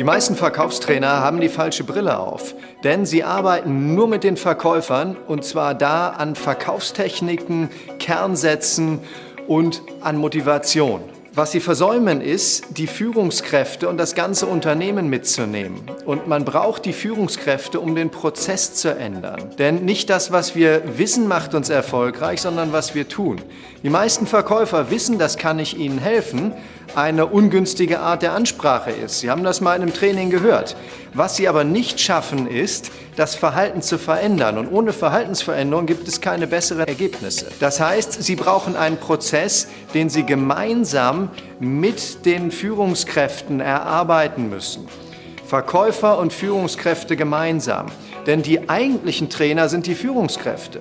Die meisten Verkaufstrainer haben die falsche Brille auf, denn sie arbeiten nur mit den Verkäufern und zwar da an Verkaufstechniken, Kernsätzen und an Motivation. Was sie versäumen ist, die Führungskräfte und das ganze Unternehmen mitzunehmen. Und man braucht die Führungskräfte, um den Prozess zu ändern. Denn nicht das, was wir wissen, macht uns erfolgreich, sondern was wir tun. Die meisten Verkäufer wissen, das kann ich ihnen helfen, eine ungünstige Art der Ansprache ist. Sie haben das mal in einem Training gehört. Was sie aber nicht schaffen, ist, das Verhalten zu verändern. Und ohne Verhaltensveränderung gibt es keine besseren Ergebnisse. Das heißt, sie brauchen einen Prozess, den sie gemeinsam mit den Führungskräften erarbeiten müssen. Verkäufer und Führungskräfte gemeinsam. Denn die eigentlichen Trainer sind die Führungskräfte.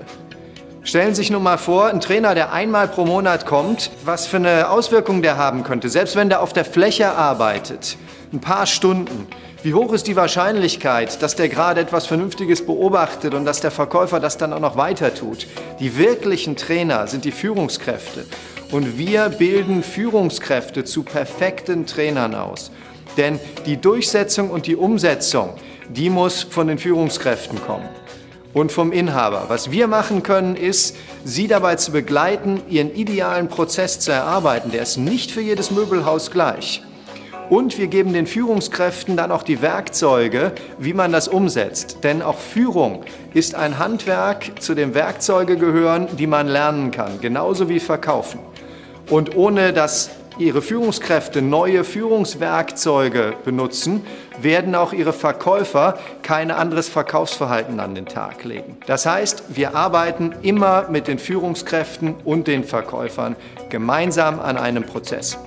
Stellen Sie sich nun mal vor, ein Trainer, der einmal pro Monat kommt, was für eine Auswirkung der haben könnte, selbst wenn der auf der Fläche arbeitet, ein paar Stunden. Wie hoch ist die Wahrscheinlichkeit, dass der gerade etwas Vernünftiges beobachtet und dass der Verkäufer das dann auch noch weiter tut? Die wirklichen Trainer sind die Führungskräfte. Und wir bilden Führungskräfte zu perfekten Trainern aus. Denn die Durchsetzung und die Umsetzung, die muss von den Führungskräften kommen und vom Inhaber. Was wir machen können, ist, Sie dabei zu begleiten, Ihren idealen Prozess zu erarbeiten. Der ist nicht für jedes Möbelhaus gleich. Und wir geben den Führungskräften dann auch die Werkzeuge, wie man das umsetzt. Denn auch Führung ist ein Handwerk, zu dem Werkzeuge gehören, die man lernen kann, genauso wie Verkaufen. Und ohne das ihre Führungskräfte neue Führungswerkzeuge benutzen, werden auch ihre Verkäufer kein anderes Verkaufsverhalten an den Tag legen. Das heißt, wir arbeiten immer mit den Führungskräften und den Verkäufern gemeinsam an einem Prozess.